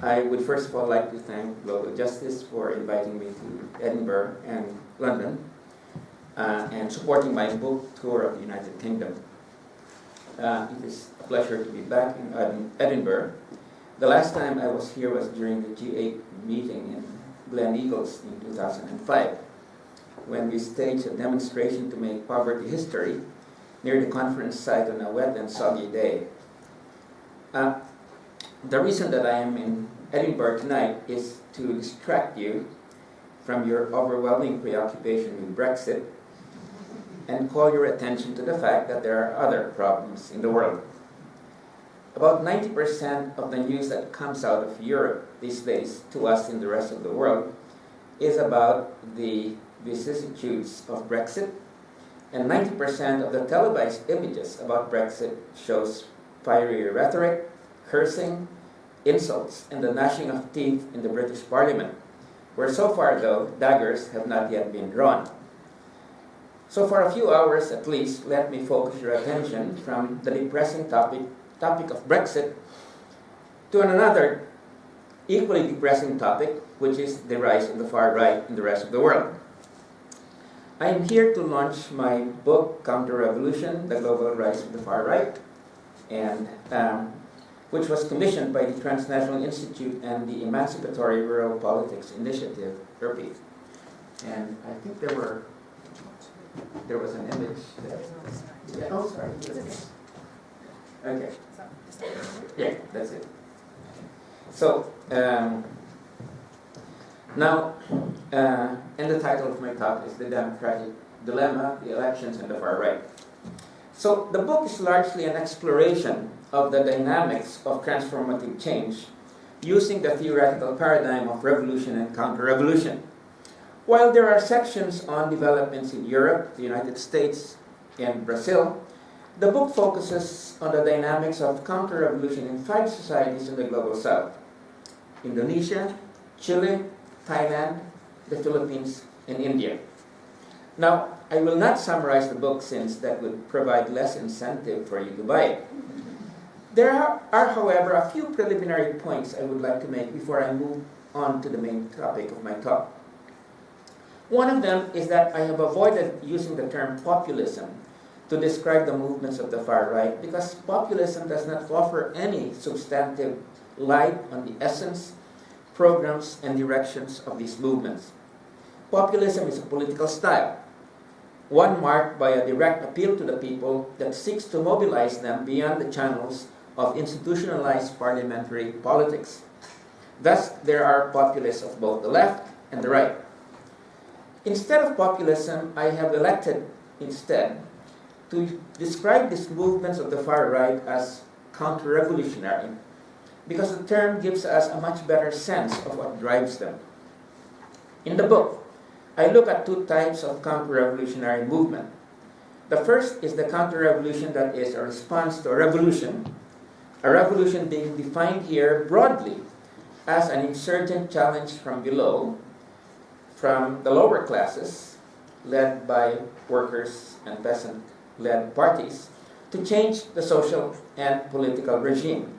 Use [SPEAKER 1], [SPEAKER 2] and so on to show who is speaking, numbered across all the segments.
[SPEAKER 1] I would first of all like to thank Global Justice for inviting me to Edinburgh and London uh, and supporting my book tour of the United Kingdom. Uh, it is a pleasure to be back in Edinburgh. The last time I was here was during the G8 meeting in Gleneagles in 2005 when we staged a demonstration to make poverty history near the conference site on a wet and soggy day. Uh, the reason that I am in Edinburgh tonight is to distract you from your overwhelming preoccupation with Brexit and call your attention to the fact that there are other problems in the world. About 90% of the news that comes out of Europe these days to us in the rest of the world is about the vicissitudes of Brexit and 90% of the televised images about Brexit shows fiery rhetoric, cursing, insults, and the gnashing of teeth in the British Parliament, where so far, though, daggers have not yet been drawn. So for a few hours at least, let me focus your attention from the depressing topic, topic of Brexit to another equally depressing topic, which is the rise of the far right in the rest of the world. I am here to launch my book, Counter-Revolution, The Global Rise of the Far Right, and um, which was commissioned by the Transnational Institute and the Emancipatory Rural Politics Initiative, ERPI. And I think there were, there was an image there. Yeah, oh, sorry. Okay. Yeah, that's it. So, um, now, uh, and the title of my talk is The Democratic Dilemma, the Elections and the Far Right. So the book is largely an exploration of the dynamics of transformative change using the theoretical paradigm of revolution and counter-revolution. While there are sections on developments in Europe, the United States, and Brazil, the book focuses on the dynamics of counter-revolution in five societies in the Global South. Indonesia, Chile, Thailand, the Philippines, and India. Now, I will not summarize the book since that would provide less incentive for you to buy it. There are, are, however, a few preliminary points I would like to make before I move on to the main topic of my talk. One of them is that I have avoided using the term populism to describe the movements of the far right because populism does not offer any substantive light on the essence programs, and directions of these movements. Populism is a political style, one marked by a direct appeal to the people that seeks to mobilize them beyond the channels of institutionalized parliamentary politics. Thus, there are populists of both the left and the right. Instead of populism, I have elected instead to describe these movements of the far right as counter-revolutionary because the term gives us a much better sense of what drives them. In the book, I look at two types of counter-revolutionary movement. The first is the counter-revolution that is a response to a revolution, a revolution being defined here broadly as an insurgent challenge from below, from the lower classes, led by workers and peasant-led parties, to change the social and political regime.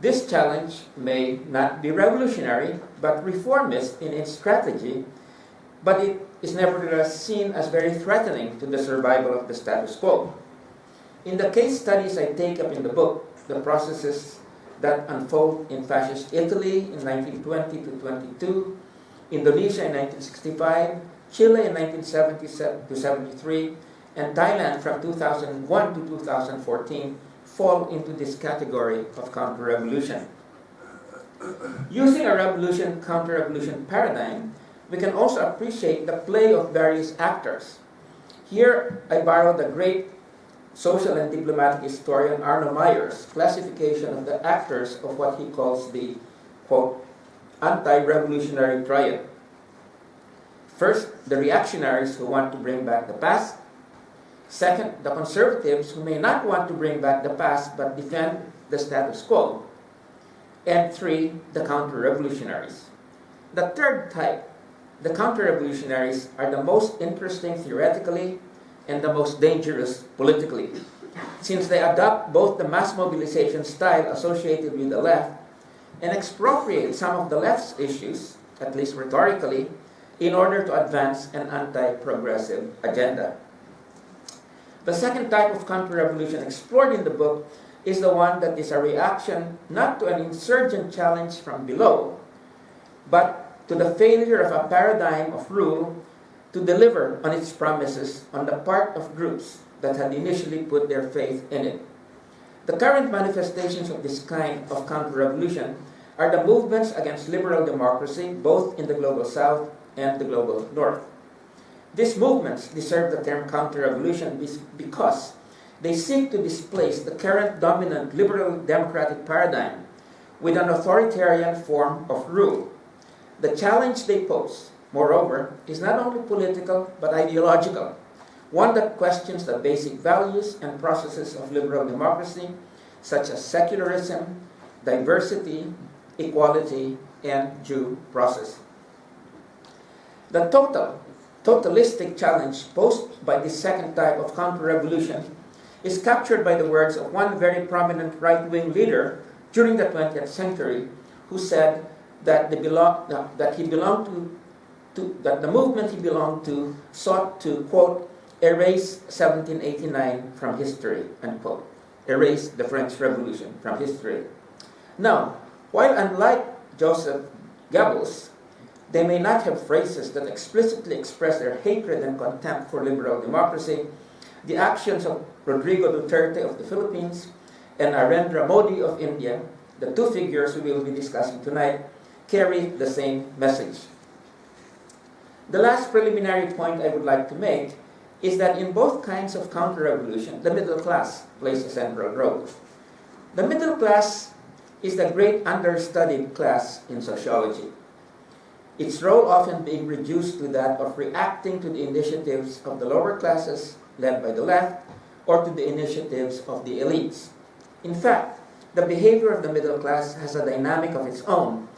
[SPEAKER 1] This challenge may not be revolutionary, but reformist in its strategy, but it is nevertheless seen as very threatening to the survival of the status quo. In the case studies I take up in the book, the processes that unfold in fascist Italy in 1920 to 22, Indonesia in 1965, Chile in 1977 to 73, and Thailand from 2001 to 2014 fall into this category of counter-revolution. Using a revolution counter-revolution paradigm, we can also appreciate the play of various actors. Here, I borrow the great social and diplomatic historian Arno Mayer's classification of the actors of what he calls the, quote, anti-revolutionary triad. First, the reactionaries who want to bring back the past. Second, the conservatives who may not want to bring back the past but defend the status quo. And three, the counter-revolutionaries. The third type, the counter-revolutionaries, are the most interesting theoretically and the most dangerous politically, since they adopt both the mass mobilization style associated with the left and expropriate some of the left's issues, at least rhetorically, in order to advance an anti-progressive agenda. The second type of counter-revolution explored in the book is the one that is a reaction not to an insurgent challenge from below, but to the failure of a paradigm of rule to deliver on its promises on the part of groups that had initially put their faith in it. The current manifestations of this kind of counter-revolution are the movements against liberal democracy, both in the global south and the global north. These movements deserve the term counter-revolution because they seek to displace the current dominant liberal democratic paradigm with an authoritarian form of rule. The challenge they pose, moreover, is not only political but ideological, one that questions the basic values and processes of liberal democracy, such as secularism, diversity, equality, and due process. The total, totalistic challenge posed by this second type of counter-revolution is captured by the words of one very prominent right-wing leader during the 20th century who said that, belong, that he belonged to, to, that the movement he belonged to sought to, quote, erase 1789 from history, unquote. Erase the French Revolution from history. Now, while unlike Joseph Goebbels, they may not have phrases that explicitly express their hatred and contempt for liberal democracy, the actions of Rodrigo Duterte of the Philippines and Narendra Modi of India, the two figures we will be discussing tonight, carry the same message. The last preliminary point I would like to make is that in both kinds of counter-revolution, the middle class plays a central role. The middle class is the great understudied class in sociology its role often being reduced to that of reacting to the initiatives of the lower classes led by the left or to the initiatives of the elites. In fact, the behavior of the middle class has a dynamic of its own,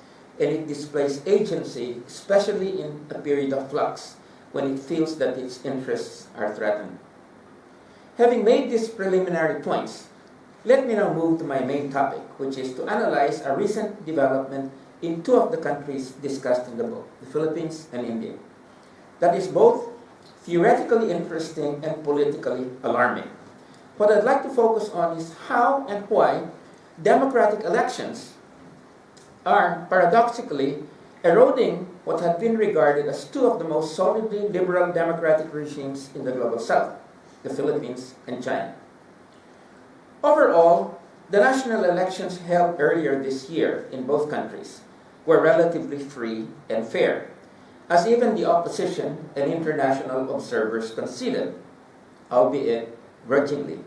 [SPEAKER 1] and it displays agency, especially in a period of flux, when it feels that its interests are threatened. Having made these preliminary points, let me now move to my main topic, which is to analyze a recent development in two of the countries discussed in the book, the Philippines and India. That is both theoretically interesting and politically alarming. What I'd like to focus on is how and why democratic elections are paradoxically eroding what had been regarded as two of the most solidly liberal democratic regimes in the global south, the Philippines and China. Overall, the national elections held earlier this year in both countries were relatively free and fair, as even the opposition and international observers conceded, albeit grudgingly.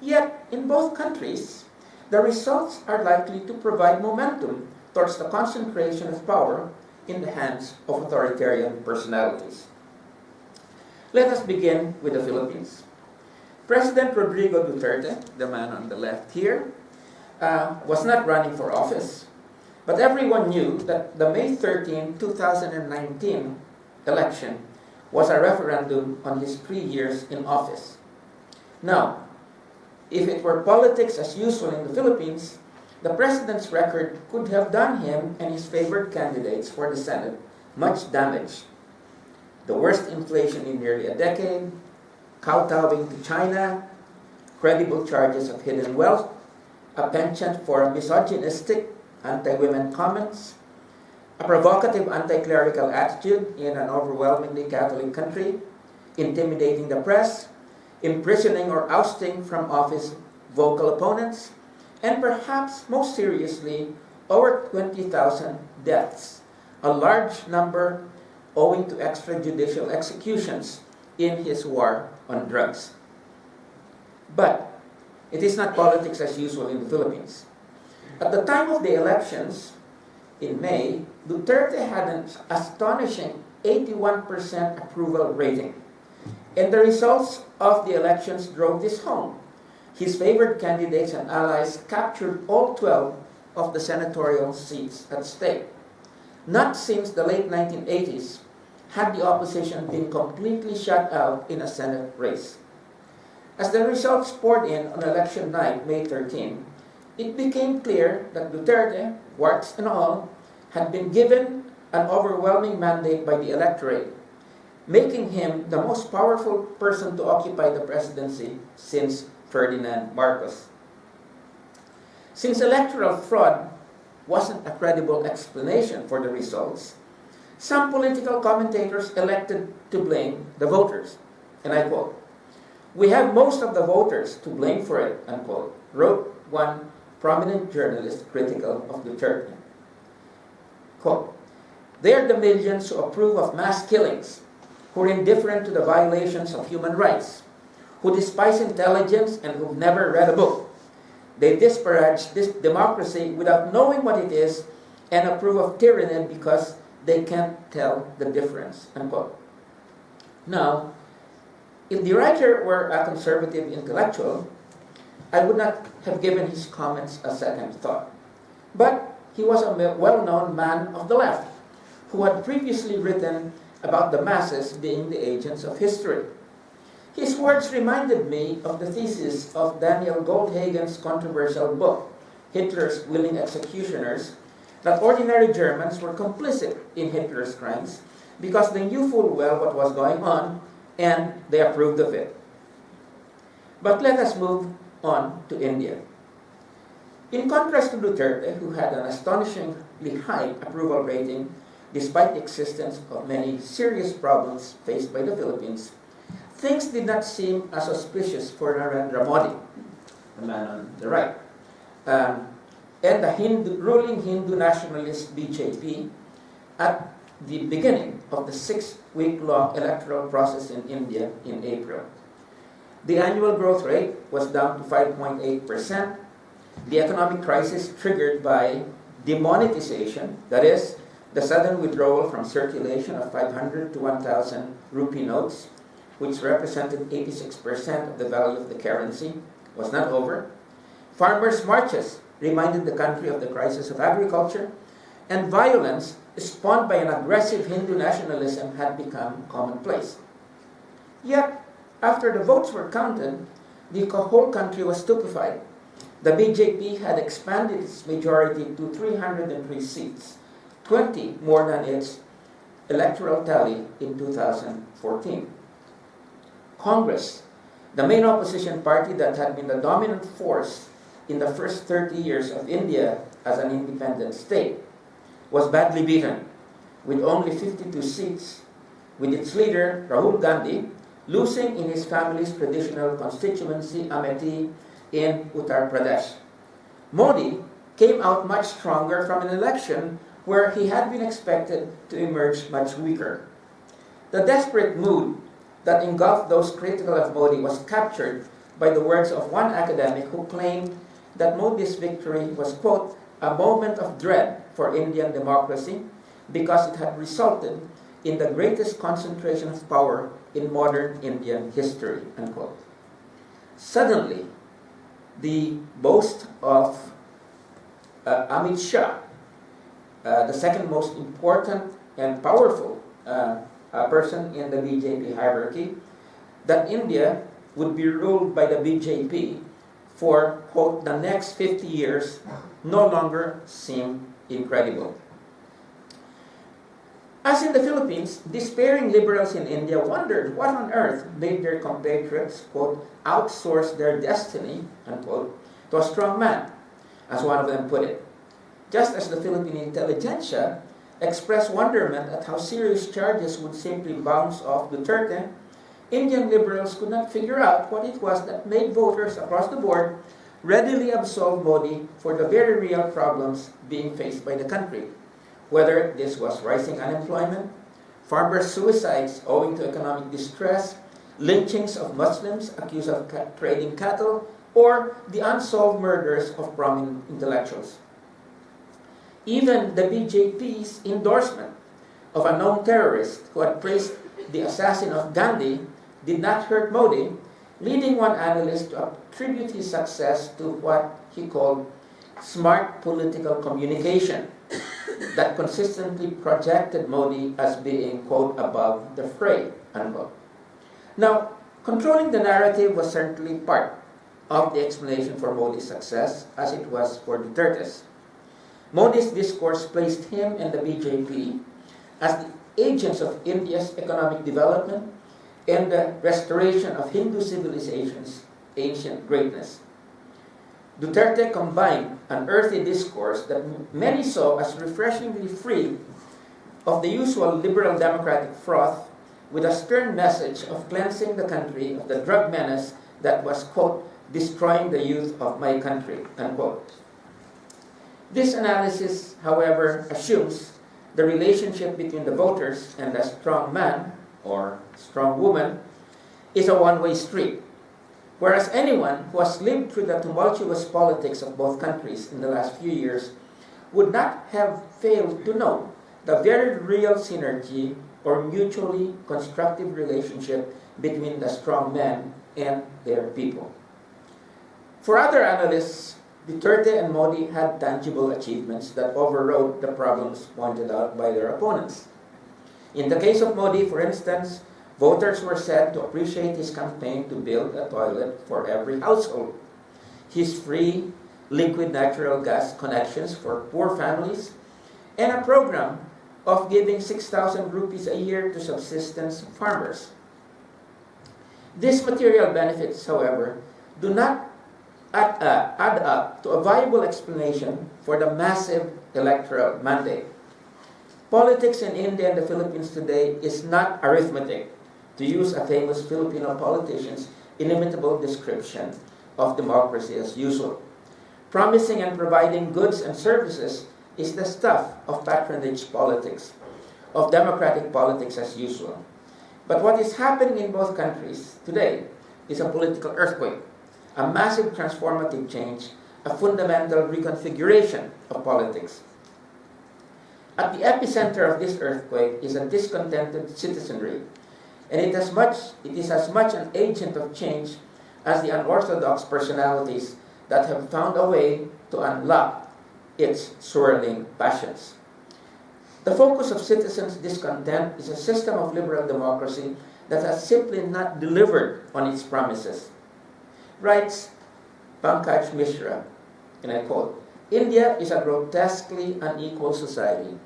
[SPEAKER 1] Yet, in both countries, the results are likely to provide momentum towards the concentration of power in the hands of authoritarian personalities. Let us begin with the Philippines. President Rodrigo Duterte, the man on the left here, uh, was not running for office. But everyone knew that the May 13, 2019 election was a referendum on his three years in office. Now, if it were politics as usual in the Philippines, the president's record could have done him and his favored candidates for the Senate much damage. The worst inflation in nearly a decade, kowtowing to China, credible charges of hidden wealth, a penchant for misogynistic anti-women comments, a provocative anti-clerical attitude in an overwhelmingly Catholic country, intimidating the press, imprisoning or ousting from office vocal opponents, and perhaps most seriously, over 20,000 deaths, a large number owing to extrajudicial executions in his war on drugs. But it is not politics as usual in the Philippines. At the time of the elections in May, Duterte had an astonishing 81% approval rating. And the results of the elections drove this home. His favored candidates and allies captured all 12 of the senatorial seats at stake. Not since the late 1980s had the opposition been completely shut out in a Senate race. As the results poured in on election night, May 13, it became clear that Duterte, warts and all, had been given an overwhelming mandate by the electorate, making him the most powerful person to occupy the presidency since Ferdinand Marcos. Since electoral fraud wasn't a credible explanation for the results, some political commentators elected to blame the voters. And I quote, We have most of the voters to blame for it, unquote, wrote one prominent journalist critical of Duterte. Quote, They are the millions who approve of mass killings, who are indifferent to the violations of human rights, who despise intelligence and who've never read a book. They disparage this democracy without knowing what it is and approve of tyranny because they can't tell the difference. Unquote. Now, if the writer were a conservative intellectual, I would not have given his comments a second thought. But he was a well known man of the left who had previously written about the masses being the agents of history. His words reminded me of the thesis of Daniel Goldhagen's controversial book, Hitler's Willing Executioners, that ordinary Germans were complicit in Hitler's crimes because they knew full well what was going on and they approved of it. But let us move on to India. In contrast to Duterte, who had an astonishingly high approval rating despite the existence of many serious problems faced by the Philippines, things did not seem as auspicious for Narendra Modi, the man on the right, um, and the Hindu, ruling Hindu nationalist BJP at the beginning of the six-week-long electoral process in India in April. The annual growth rate was down to 5.8%. The economic crisis triggered by demonetization, that is, the sudden withdrawal from circulation of 500 to 1,000 rupee notes, which represented 86% of the value of the currency, was not over. Farmers' marches reminded the country of the crisis of agriculture, and violence spawned by an aggressive Hindu nationalism had become commonplace. Yet, after the votes were counted, the whole country was stupefied. The BJP had expanded its majority to 303 seats, 20 more than its electoral tally in 2014. Congress, the main opposition party that had been the dominant force in the first 30 years of India as an independent state, was badly beaten with only 52 seats, with its leader, Rahul Gandhi, losing in his family's traditional constituency, Amethi, in Uttar Pradesh. Modi came out much stronger from an election where he had been expected to emerge much weaker. The desperate mood that engulfed those critical of Modi was captured by the words of one academic who claimed that Modi's victory was, quote, a moment of dread for Indian democracy because it had resulted in the greatest concentration of power in modern Indian history, unquote. Suddenly, the boast of uh, Amit Shah, uh, the second most important and powerful uh, uh person in the BJP hierarchy, that India would be ruled by the BJP for, quote, the next 50 years no longer seem incredible. As in the Philippines, despairing liberals in India wondered what on earth made their compatriots, quote, outsource their destiny, unquote, to a strong man, as one of them put it. Just as the Philippine intelligentsia expressed wonderment at how serious charges would simply bounce off Duterte Indian liberals could not figure out what it was that made voters across the board readily absolve Modi for the very real problems being faced by the country, whether this was rising unemployment, farmer suicides owing to economic distress, lynchings of Muslims accused of trading cattle, or the unsolved murders of prominent intellectuals. Even the BJP's endorsement of a known terrorist who had praised the assassin of Gandhi did not hurt Modi, leading one analyst to attribute his success to what he called smart political communication that consistently projected Modi as being, quote, above the fray, unquote. Now, controlling the narrative was certainly part of the explanation for Modi's success as it was for Duterte's. Modi's discourse placed him and the BJP as the agents of India's economic development and the restoration of Hindu civilization's ancient greatness. Duterte combined an earthy discourse that many saw as refreshingly free of the usual liberal democratic froth with a stern message of cleansing the country of the drug menace that was, quote, destroying the youth of my country, unquote. This analysis, however, assumes the relationship between the voters and the strong man or strong woman is a one-way street. Whereas anyone who has lived through the tumultuous politics of both countries in the last few years would not have failed to know the very real synergy or mutually constructive relationship between the strong men and their people. For other analysts, Duterte and Modi had tangible achievements that overrode the problems pointed out by their opponents. In the case of Modi, for instance, voters were said to appreciate his campaign to build a toilet for every household, his free liquid natural gas connections for poor families, and a program of giving 6,000 rupees a year to subsistence farmers. These material benefits, however, do not add, uh, add up to a viable explanation for the massive electoral mandate. Politics in India and the Philippines today is not arithmetic, to use a famous Filipino politician's inimitable description of democracy as usual. Promising and providing goods and services is the stuff of patronage politics, of democratic politics as usual. But what is happening in both countries today is a political earthquake a massive transformative change, a fundamental reconfiguration of politics. At the epicenter of this earthquake is a discontented citizenry, and it, much, it is as much an agent of change as the unorthodox personalities that have found a way to unlock its swirling passions. The focus of citizens' discontent is a system of liberal democracy that has simply not delivered on its promises writes Pankaj Mishra, and I quote, India is a grotesquely unequal society.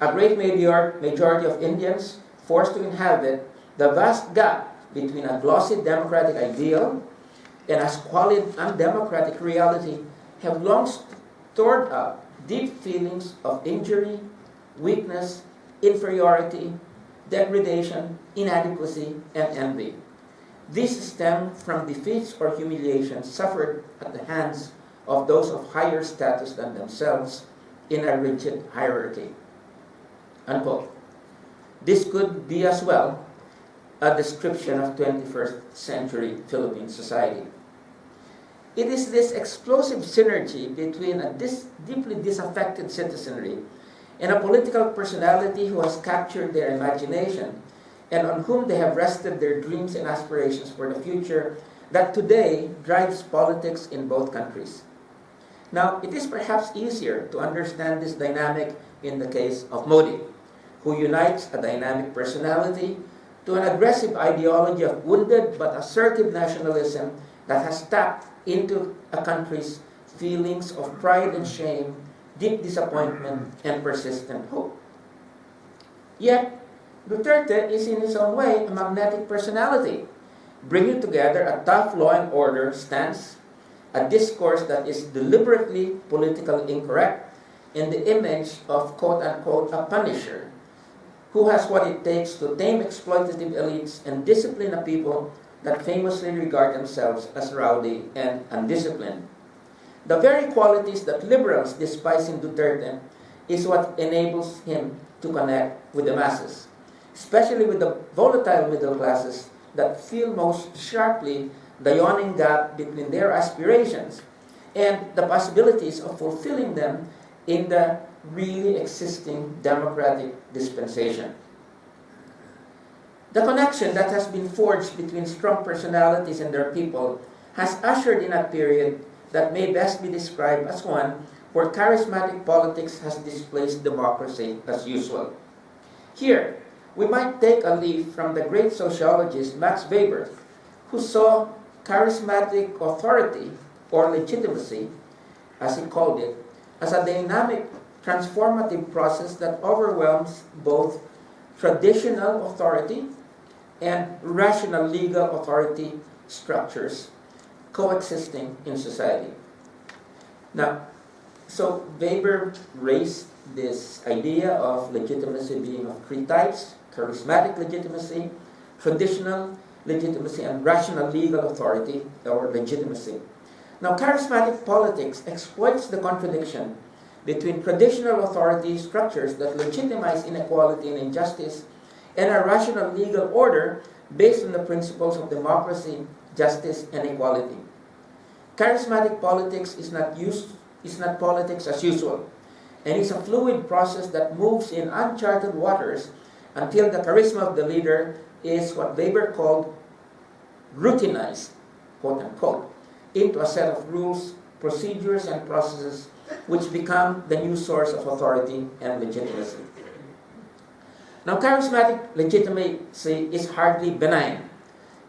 [SPEAKER 1] A great majority of Indians forced to inhabit the vast gap between a glossy democratic ideal and a squalid undemocratic reality have long stored up deep feelings of injury, weakness, inferiority, degradation, inadequacy, and envy. These stem from defeats or humiliations suffered at the hands of those of higher status than themselves in a rigid hierarchy. Unquote. This could be as well a description of 21st century Philippine society. It is this explosive synergy between a dis deeply disaffected citizenry and a political personality who has captured their imagination and on whom they have rested their dreams and aspirations for the future that today drives politics in both countries. Now, it is perhaps easier to understand this dynamic in the case of Modi, who unites a dynamic personality to an aggressive ideology of wounded but assertive nationalism that has tapped into a country's feelings of pride and shame, deep disappointment, and persistent hope. Yet, Duterte is in his own way a magnetic personality, bringing together a tough law and order stance, a discourse that is deliberately politically incorrect, and the image of quote-unquote a punisher, who has what it takes to tame exploitative elites and discipline a people that famously regard themselves as rowdy and undisciplined. The very qualities that liberals despise in Duterte is what enables him to connect with the masses especially with the volatile middle classes that feel most sharply the yawning gap between their aspirations and the possibilities of fulfilling them in the really existing democratic dispensation. The connection that has been forged between strong personalities and their people has ushered in a period that may best be described as one where charismatic politics has displaced democracy as usual. Here, we might take a leaf from the great sociologist Max Weber, who saw charismatic authority or legitimacy, as he called it, as a dynamic, transformative process that overwhelms both traditional authority and rational legal authority structures coexisting in society. Now, so Weber raised this idea of legitimacy being of three types charismatic legitimacy, traditional legitimacy, and rational legal authority or legitimacy. Now, charismatic politics exploits the contradiction between traditional authority structures that legitimize inequality and injustice and a rational legal order based on the principles of democracy, justice, and equality. Charismatic politics is not, used, is not politics as usual, and is a fluid process that moves in uncharted waters until the charisma of the leader is what Weber called routinized, quote unquote, into a set of rules, procedures, and processes which become the new source of authority and legitimacy. Now, charismatic legitimacy is hardly benign.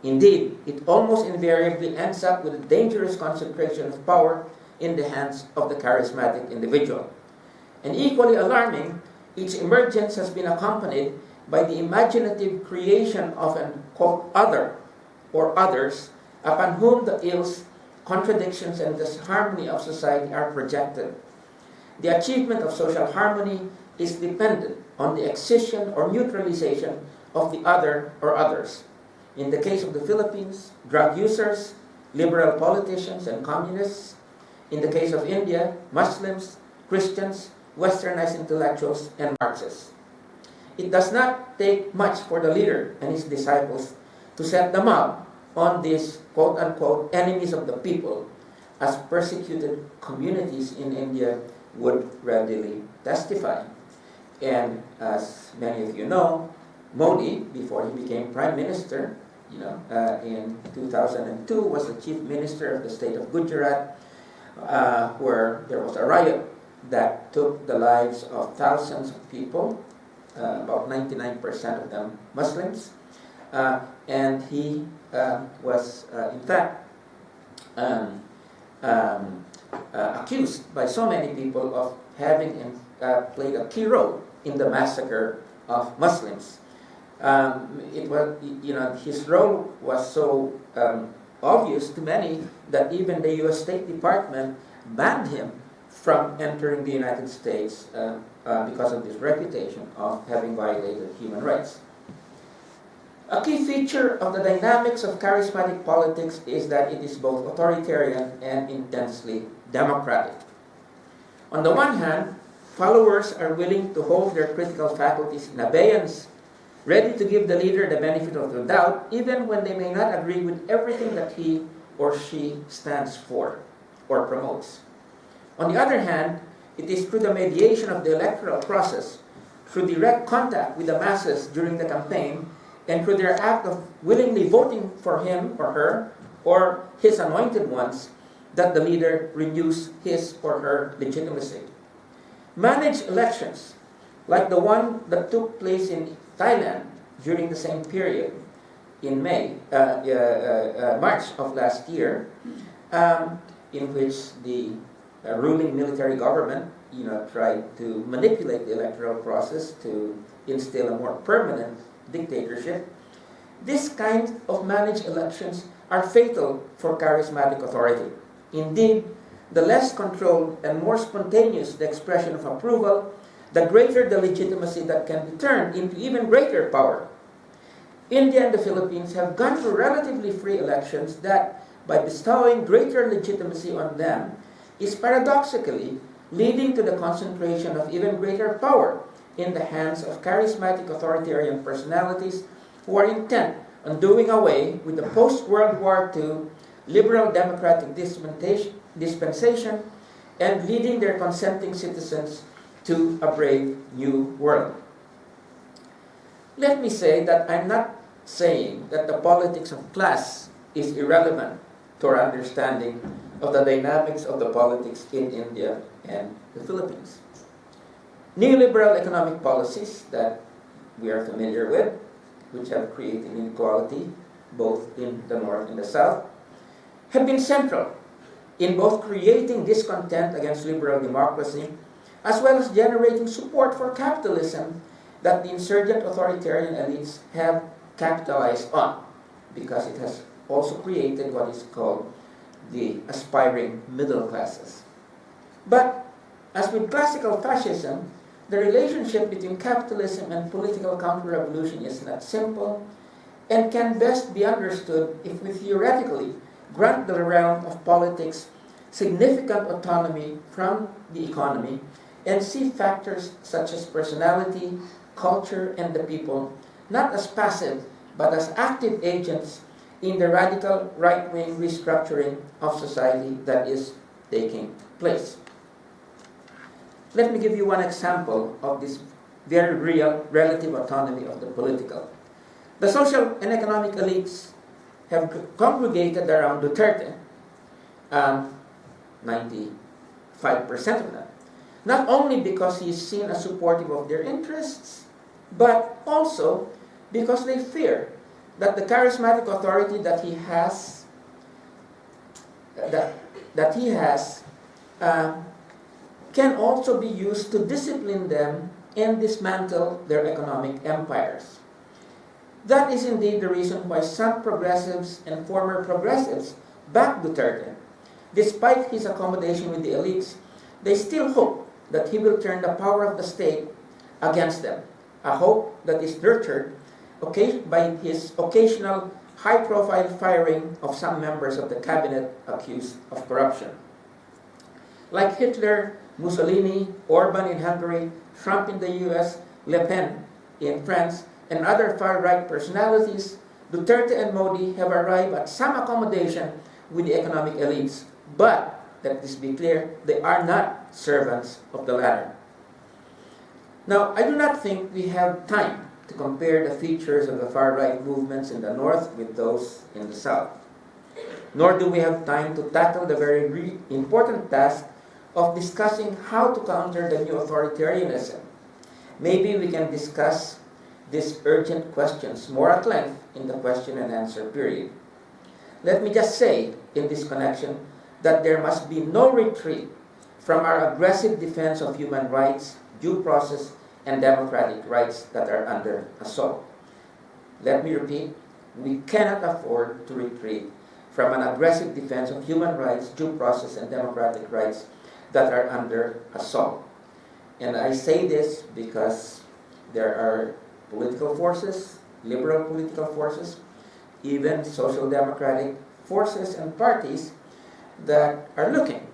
[SPEAKER 1] Indeed, it almost invariably ends up with a dangerous concentration of power in the hands of the charismatic individual. And equally alarming, its emergence has been accompanied by the imaginative creation of an other or others upon whom the ills, contradictions, and disharmony of society are projected. The achievement of social harmony is dependent on the excision or neutralization of the other or others. In the case of the Philippines, drug users, liberal politicians, and communists. In the case of India, Muslims, Christians, westernized intellectuals, and Marxists. It does not take much for the leader and his disciples to set them up on these quote unquote enemies of the people, as persecuted communities in India would readily testify. And as many of you know, Modi, before he became prime minister, you know, uh, in 2002 was the chief minister of the state of Gujarat, uh, where there was a riot that took the lives of thousands of people, about 99% of them Muslims. Uh, and he uh, was, uh, in fact, um, um, accused by so many people of having played a key role in the massacre of Muslims. Um, it was, you know, his role was so um, obvious to many that even the U.S. State Department banned him from entering the United States uh, uh, because of this reputation of having violated human rights. A key feature of the dynamics of charismatic politics is that it is both authoritarian and intensely democratic. On the one hand, followers are willing to hold their critical faculties in abeyance, ready to give the leader the benefit of the doubt, even when they may not agree with everything that he or she stands for or promotes. On the other hand, it is through the mediation of the electoral process, through direct contact with the masses during the campaign, and through their act of willingly voting for him or her or his anointed ones, that the leader renews his or her legitimacy. Managed elections, like the one that took place in Thailand during the same period in May, uh, uh, uh, March of last year, um, in which the Uh, ruling military government you know, tried to manipulate the electoral process to instill a more permanent dictatorship. This kind of managed elections are fatal for charismatic authority. Indeed, the less controlled and more spontaneous the expression of approval, the greater the legitimacy that can be turned into even greater power. India and the Philippines have gone through relatively free elections that, by bestowing greater legitimacy on them, is paradoxically leading to the concentration of even greater power in the hands of charismatic authoritarian personalities who are intent on doing away with the post-World War II liberal democratic dispensation and leading their consenting citizens to a brave new world. Let me say that I'm not saying that the politics of class is irrelevant to our understanding of the dynamics of the politics in India and the Philippines. Neoliberal economic policies that we are familiar with, which have created inequality both in the North and the South, have been central in both creating discontent against liberal democracy as well as generating support for capitalism that the insurgent authoritarian elites have capitalized on because it has also created what is called the aspiring middle classes. But as with classical fascism, the relationship between capitalism and political counter-revolution is not simple and can best be understood if we theoretically grant the realm of politics significant autonomy from the economy and see factors such as personality, culture, and the people not as passive but as active agents in the radical right-wing restructuring of society that is taking place. Let me give you one example of this very real relative autonomy of the political. The social and economic elites have congregated around Duterte, um, 95% of them. Not only because he is seen as supportive of their interests, but also because they fear that the charismatic authority that he has, that, that he has, uh, can also be used to discipline them and dismantle their economic empires. That is indeed the reason why some progressives and former progressives back Duterte. Despite his accommodation with the elites, they still hope that he will turn the power of the state against them, a hope that is nurtured by his occasional high-profile firing of some members of the cabinet accused of corruption. Like Hitler, Mussolini, Orban in Hungary, Trump in the US, Le Pen in France, and other far-right personalities, Duterte and Modi have arrived at some accommodation with the economic elites, but, let this be clear, they are not servants of the latter. Now, I do not think we have time to compare the features of the far-right movements in the north with those in the south. Nor do we have time to tackle the very important task of discussing how to counter the new authoritarianism. Maybe we can discuss these urgent questions more at length in the question and answer period. Let me just say in this connection that there must be no retreat from our aggressive defense of human rights, due process, and democratic rights that are under assault. Let me repeat, we cannot afford to retreat from an aggressive defense of human rights, due process, and democratic rights that are under assault. And I say this because there are political forces, liberal political forces, even social democratic forces and parties that are looking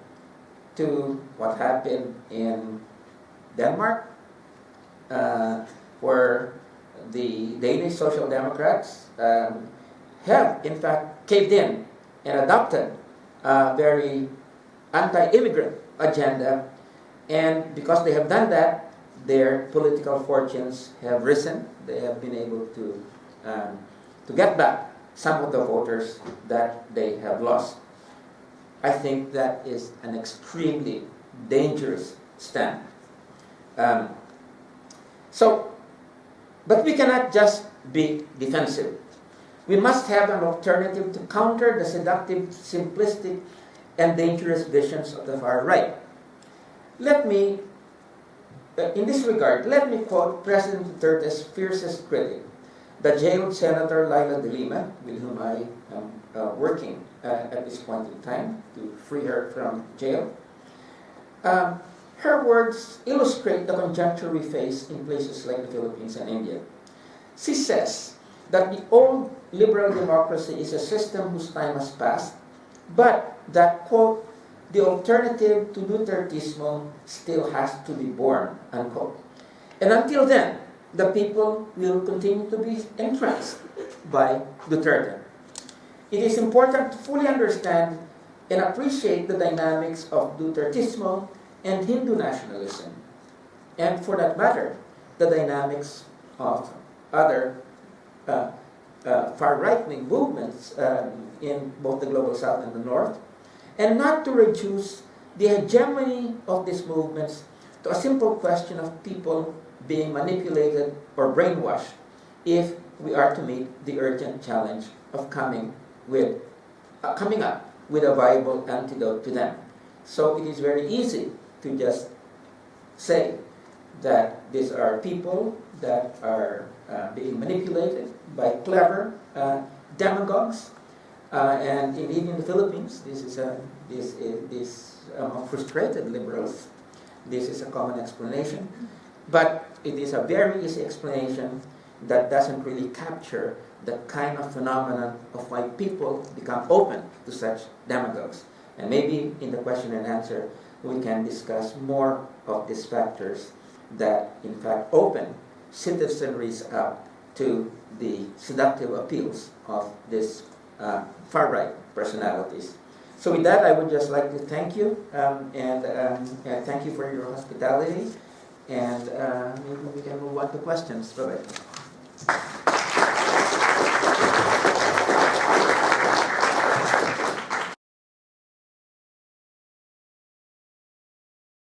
[SPEAKER 1] to what happened in Denmark, uh, where the Danish Social Democrats um, have, in fact, caved in and adopted a very anti-immigrant agenda. And because they have done that, their political fortunes have risen. They have been able to, um, to get back some of the voters that they have lost. I think that is an extremely dangerous stand. Um, so, but we cannot just be defensive. We must have an alternative to counter the seductive, simplistic, and dangerous visions of the far right. Let me, uh, in this regard, let me quote President Duterte's fiercest critic, the jailed Senator Leila de Lima, with whom I am uh, working uh, at this point in time to free her from jail. Um, her words illustrate the conjuncture we face in places like the Philippines and India. She says that the old liberal democracy is a system whose time has passed, but that, quote, the alternative to Dutertismo still has to be born, unquote. And until then, the people will continue to be entranced by Duterte. It is important to fully understand and appreciate the dynamics of Dutertismo and Hindu nationalism, and for that matter, the dynamics of other uh, uh, far right-wing movements um, in both the global south and the north, and not to reduce the hegemony of these movements to a simple question of people being manipulated or brainwashed if we are to meet the urgent challenge of coming with uh, coming up with a viable antidote to them. So it is very easy to just say that these are people that are uh, being manipulated by clever uh, demagogues. Uh, and indeed in the Philippines, this is a, this, is, this among frustrated liberals, this is a common explanation. But it is a very easy explanation that doesn't really capture the kind of phenomenon of why people become open to such demagogues. And maybe in the question and answer, we can discuss more of these factors that, in fact, open citizenries up to the seductive appeals of these uh, far right personalities. So, with that, I would just like to thank you um, and, um, thank you for your hospitality. And uh, maybe we can move on to questions. Bye bye.